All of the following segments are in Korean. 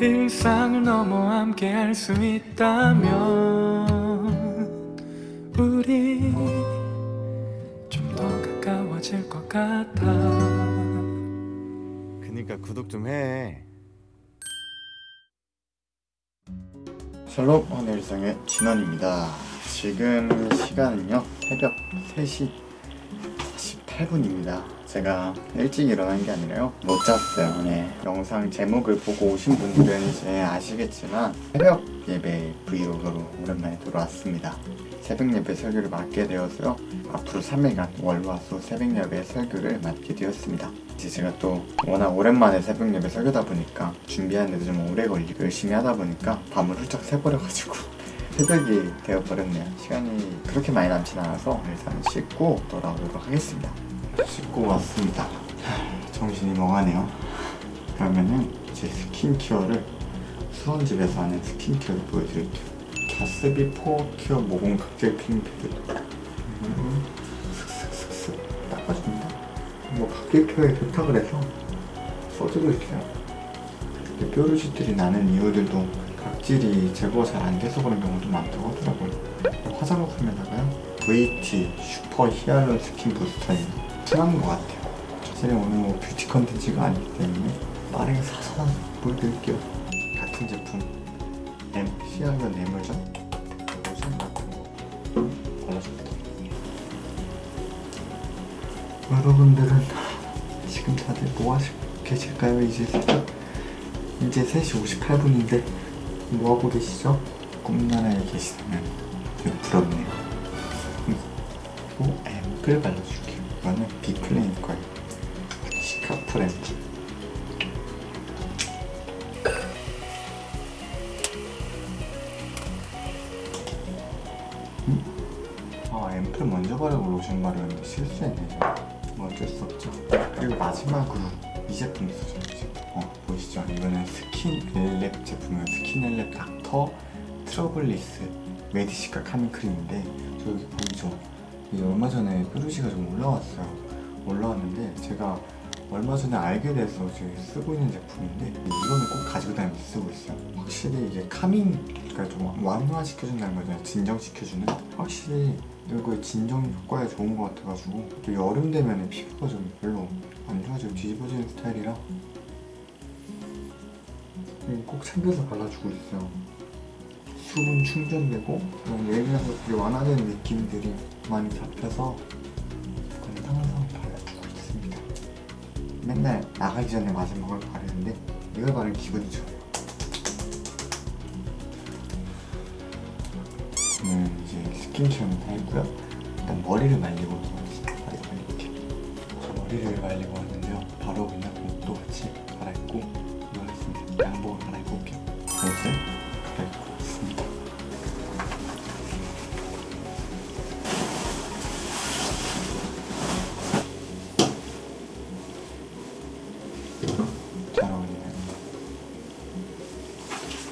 일상을 넘어 함께 할 수 있다면 우리 좀 더 가까워질 것 같아. 그니까 구독 좀해. 샬롬 오늘상의 진원입니다. 지금 시간은요 새벽 3시 48분입니다 제가 일찍 일어난 게 아니라요. 못 잤어요. 네. 영상 제목을 보고 오신 분들은 이제 아시겠지만 새벽 예배 브이로그로 오랜만에 돌아왔습니다. 새벽 예배 설교를 맡게 되어서요. 앞으로 3일간 월화수 새벽 예배 설교를 맡게 되었습니다. 이제 제가 또 워낙 오랜만에 새벽 예배 설교다 보니까 준비하는데도 좀 오래 걸리고 열심히 하다 보니까 밤을 훌쩍 새버려가지고 새벽이 되어버렸네요. 시간이 그렇게 많이 남진 않아서 일단 씻고 돌아오도록 하겠습니다 씻고 왔습니다. 하, 정신이 멍하네요. 그러면은 제 스킨케어를 수원집에서 하는 skincare를 보여드릴게요. 가스비 포어큐어 모공 각질 크림 음, 슥슥슥슥 닦아줍니다. 뭐 각질 care에 좋다 그래서 써주고 있어요. 이렇게 뾰루지들이 나는 이유들도 각질이 제거 잘 안 돼서 그런 경우도 많다고 하더라고요. 화장품에다가요. VT super hyaluron skin booster예요 순한 것 같아요. 사실 오늘 뭐 뷰티 컨텐츠가 아니기 때문에 빠르게 사서 보여드릴게요 같은 제품 M 히알루론 에물전 로션 같은 거 발라줍니다. 여러분들은 지금 다들 뭐 하시고 계실까요? 이제 새벽 이제 3시 58분인데 뭐하고 계시죠? 꿈나라에 계시다면 되게 부럽네요. 그리고 앰플 발라줄게요 이거는 비플레인 거예요. 시카풀 앰플 음? 아 앰플 먼저 바르고 로션 바르는데 실수했네 뭐 어쩔 수 없죠. 그리고 마지막으로 이 제품 제품 어 보이시죠? 이거는 스킨앤랩 제품이에요. 스킨앤랩 닥터 트러블리스 메디시카 카밍 크림인데 저 여기 보이죠 이게 얼마 전에 뾰루지가 좀 올라왔어요. 올라왔는데 제가 얼마 전에 알게 돼서 지금 쓰고 있는 제품인데 이거는 꼭 가지고 다니면서 쓰고 있어요. 확실히 이게 카밍 그러니까 좀 완화시켜준다는 거잖아요 진정시켜주는? 확실히 이거 진정 효과에 좋은 것 같아가지고 또 여름 되면 피부가 좀 별로 안 좋아지고 뒤집어지는 스타일이라. 이거 꼭 챙겨서 발라주고 있어요 수분 충전되고 그런 예민한 것들이 완화되는 느낌들이 많이 잡혀서 이거는 항상 발라주고 있습니다. 맨날 나가기 전에 마지막을 바르는데 이걸 바르면 기분이 좋아요. 저는 이제 스킨케어는 다 했고요. 일단 머리를 말리고 저 머리를 말리고 왔는데요. 바로 그냥 옷도 같이 잘 어울리네요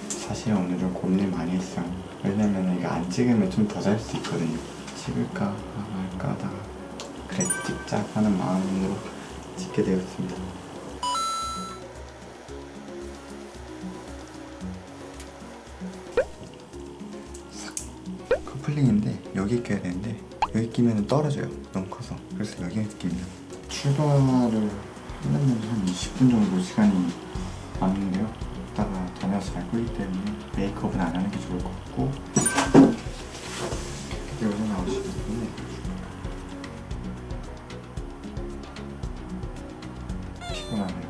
사실 오늘은 고민을 많이 했어요. 왜냐면 이거 안 찍으면 좀 더 잘 수 있거든요. 찍을까 말까 하다가 그래 찍자 하는 마음으로 찍게 되었습니다. 싹. 커플링인데 여기 껴야 되는데 여기 끼면 떨어져요. 너무 커서. 그래서 여기 끼면. 출발을 하려면 한 20분 정도 시간이 남는데요. 이따가 다녀서 잘 거기 때문에 메이크업은 안 하는 게 좋을 것 같고 여기 나오시기 때문에 피곤하네요.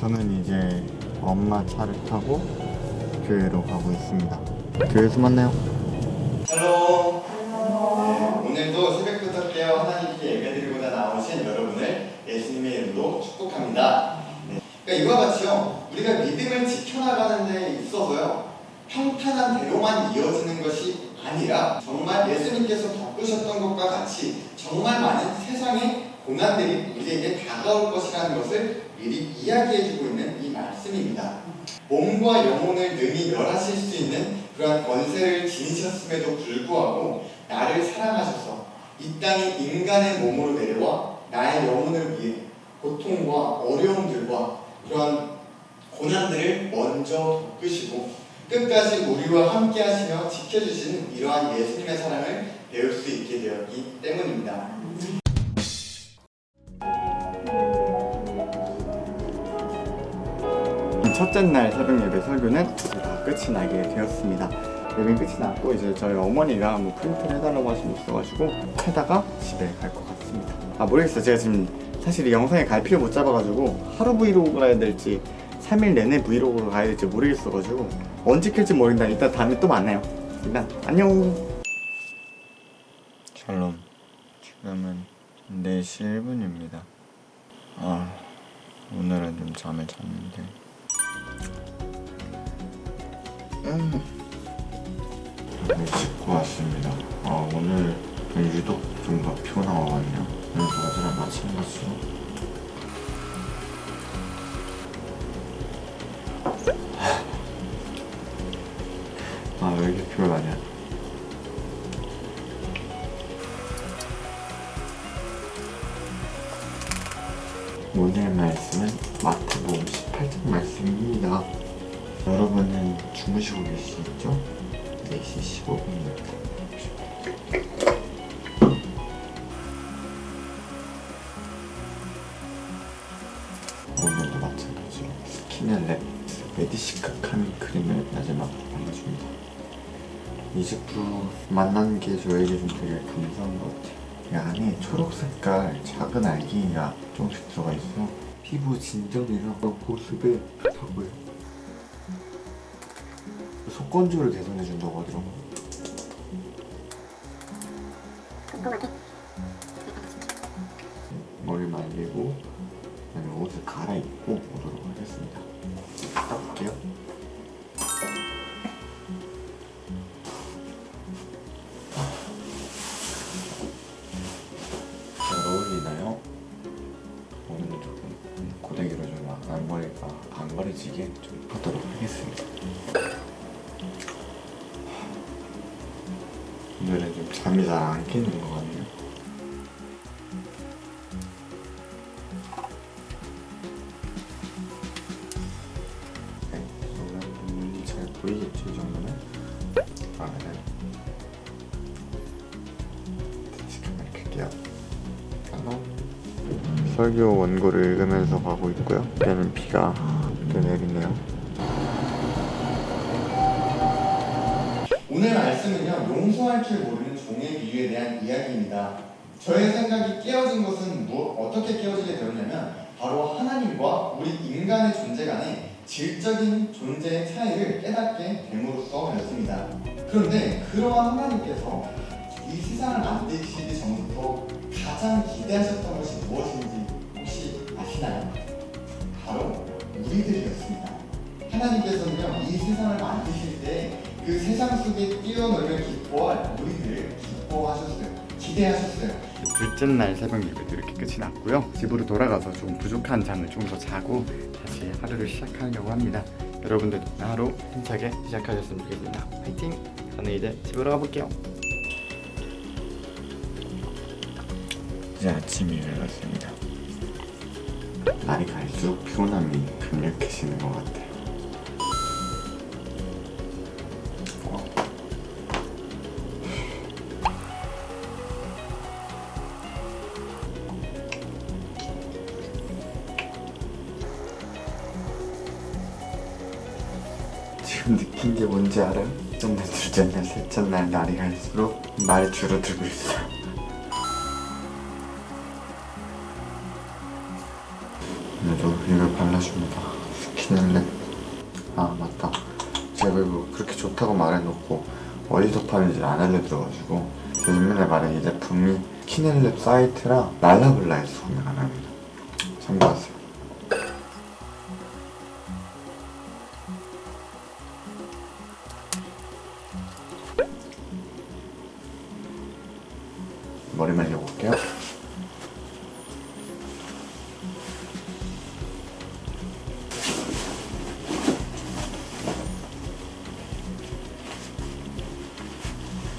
저는 이제 엄마 차를 타고 교회로 가고 있습니다. 교회에서 만나요. Hello. 네, 오늘도 새벽부터 깨어 하나님께 예배드리고자 나오신 여러분을 예수님의 이름으로 축복합니다 네. 그러니까 이와 같이요 우리가 믿음을 지켜나가는 데 있어서요 평탄한 대로만 이어지는 것이 아니라 정말 예수님께서 겪으셨던 것과 같이 정말 많은 세상의 고난들이 우리에게 다가올 것이라는 것을 미리 이야기해주고 있는 이 말씀입니다. 몸과 영혼을 능히 멸하실 수 있는 그러한 권세를 지니셨음에도 불구하고 나를 사랑하셔서 이 땅에 인간의 몸으로 내려와 나의 영혼을 위해 고통과 어려움들과 그러한 고난들을 먼저 겪으시고 끝까지 우리와 함께 하시며 지켜주시는 이러한 예수님의 사랑을 배울 수 있게 되었기 때문입니다. 첫째 날 새벽 예배 설교는 다 끝이 나게 되었습니다. 예배 끝이 났고 이제 저희 어머니가 뭐 프린트를 해달라고 하신 게 있어가지고 해다가 집에 갈 것 같습니다. 아 모르겠어요. 제가 지금 사실 이 영상에 갈 필요 못 잡아가지고 하루 브이로그를 해야 될지 3일 내내 브이로그를 가야 될지 모르겠어가지고 언제 킬지 모르겠다. 일단 다음에 또 만나요. 일단 안녕. 샬롬. 지금은 4시 1분입니다. 아 오늘은 좀 잠을 잤는데 음. 네, 씻고 왔습니다. 아, 오늘 좀 유독 좀 더 피곤한 것 같네요. 오늘 어제랑 마찬가지로. 아, 메디시카 카미 크림을 마지막으로 발라줍니다. 이 제품 만난 게 저에게 좀 되게 감사한 것 같아요. 이 안에 초록 색깔 작은 알갱이가 조금씩 들어가 있어 피부 진정이랑 보습에 좋다고요. 속건조를 개선해 준다고 하더라고. 머 좀 앞머리가 반거리지게 좀 하도록 하겠습니다. 오늘은 좀 잠이 잘 안 깨는 것 같네요. 네? 아, 네. 안녕. 설교 원고를 읽으면서 가고 있고요. 때는 비가 또 내리네요. 오늘 말씀은요 용서할 줄 모르는 종의 비유에 대한 이야기입니다. 저의 생각이 깨어진 것은 뭐, 어떻게 깨어지게 되었냐면 바로 하나님과 우리 인간의 존재 간의 질적인 존재의 차이를 깨닫게 됨으로써였습니다. 그런데 그러한 하나님께서 이 세상을 만드시기 전부터 가장 기대하셨던 것이 무엇인지 아시나요? 바로 우리들이었습니다. 하나님께서는요 이 세상을 만드실 때 그 세상 속에 뛰어놀며 기뻐할 우리들을 기뻐하셨어요. 기대하셨어요. 둘째 날 새벽 예배도 이렇게 끝이 났고요. 집으로 돌아가서 좀 부족한 잠을 좀 더 자고 다시 하루를 시작하려고 합니다. 여러분들도 하루 힘차게 시작하셨으면 좋겠습니다. 화이팅! 저는 이제 집으로 가볼게요. 이제 아침이 일어났습니다. 날이 갈수록 피곤함이 강력해지는 것 같아요. 지금 느낀 게 뭔지 알아요? 근데 둘째 날, 셋째 날 날이 갈수록 말이 줄어들고 있어 발라줍니다. 스킨앤랩. 아 맞다. 제가 이거 그렇게 좋다고 말해놓고 어디서 파는지 안 알려드려가지고 제가 맨날 말한 이 제품이 스킨앤랩 사이트랑 랄라블라에서 구매 가능합니다. 참고하세요.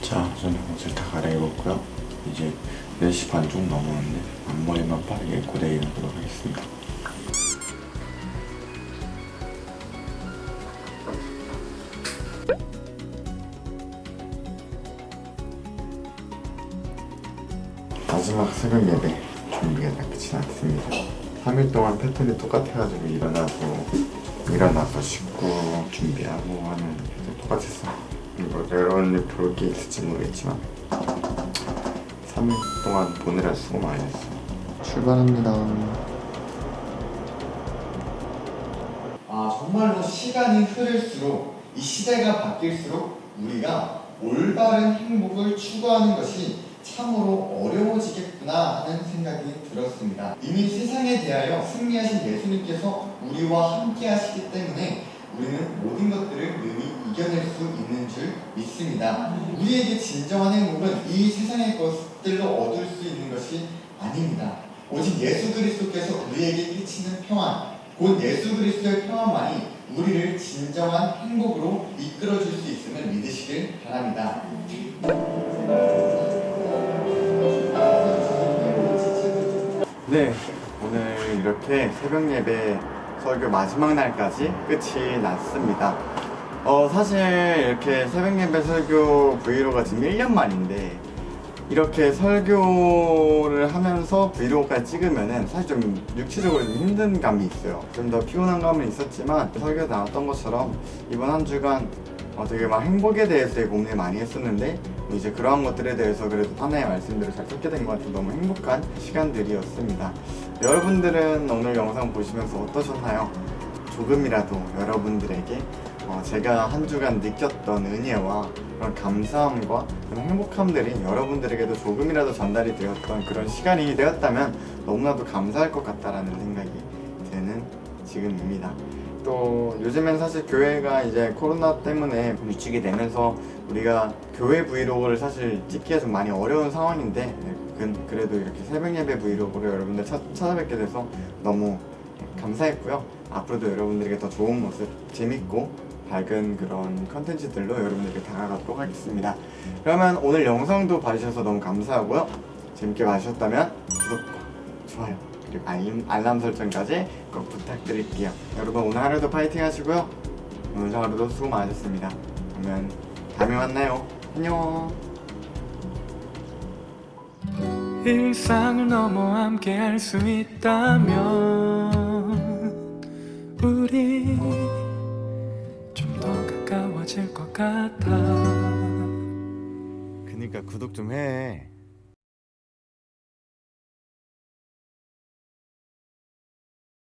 자 저는 옷을 다 갈아입었고요. 이제 4시 반쯤 넘었는데 앞머리만 빠르게 고데기 하도록 하겠습니다. 마지막 새벽 예배 준비가 다 끝이 났습니다. 3일 동안 패턴이 똑같아가지고 일어나고 일어나서 씻고 준비하고 하면 계속 똑같았어요. 뭐 여러분들 볼 게 있을지 모르겠지만 3일 동안 보느라 수고 많이 했어 출발합니다 아 정말로 시간이 흐를수록 이 시대가 바뀔수록 우리가 올바른 행복을 추구하는 것이 참으로 어려워지겠구나 하는 생각이 들었습니다. 이미 세상에 대하여 승리하신 예수님께서 우리와 함께 하시기 때문에 우리는 모든 것들을 능히 이겨낼 수 있는 줄 믿습니다. 우리에게 진정한 행복은 이 세상의 것들로 얻을 수 있는 것이 아닙니다. 오직 예수 그리스도께서 우리에게 끼치는 평안, 곧 예수 그리스도의 평안만이 우리를 진정한 행복으로 이끌어 줄 수 있음을 믿으시길 바랍니다. 네, 오늘 이렇게 새벽 예배 설교 마지막 날까지 끝이 났습니다. 어, 사실 이렇게 새벽 예배 설교 vlog가 지금 1년 만인데 이렇게 설교를 하면서 vlog까지 찍으면은 사실 좀 육체적으로 좀 힘든 감이 있어요. 좀 더 피곤한 감은 있었지만 설교 나왔던 것처럼 이번 한 주간 어, 되게 막 행복에 대해서 고민을 많이 했었는데 뭐 이제 그러한 것들에 대해서 그래도 하나의 말씀들을 잘 듣게 된 것 같아서 너무 행복한 시간들이었습니다. 여러분들은 오늘 영상 보시면서 어떠셨나요? 조금이라도 여러분들에게 어, 제가 한 주간 느꼈던 은혜와 그런 감사함과 그런 행복함들이 여러분들에게도 조금이라도 전달이 되었던 그런 시간이 되었다면 너무나도 감사할 것 같다라는 생각이 드는 지금입니다. 또 요즘엔 사실 교회가 이제 코로나 때문에 위축이 되면서 우리가 교회 브이로그를 사실 찍기가 좀 많이 어려운 상황인데 네, 그- 그래도 이렇게 새벽 예배 브이로그를 여러분들 찾, 찾아뵙게 돼서 너무 감사했고요. 앞으로도 여러분들에게 더 좋은 모습, 재밌고 밝은 그런 컨텐츠들로 여러분들에게 다가가도록 하겠습니다. 그러면 오늘 영상도 봐주셔서 너무 감사하고요. 재밌게 봐주셨다면 구독과 좋아요 그리고 알림, 알람 설정까지 꼭 부탁드릴게요. 여러분 오늘 하루도 파이팅 하시고요. 오늘 하루도 수고 많으셨습니다. 그러면 다음에 만나요. 안녕. 일상을 넘어 함께 할 수 있다면 우리 좀 더 가까워질 것 같아 그니까 구독 좀 해.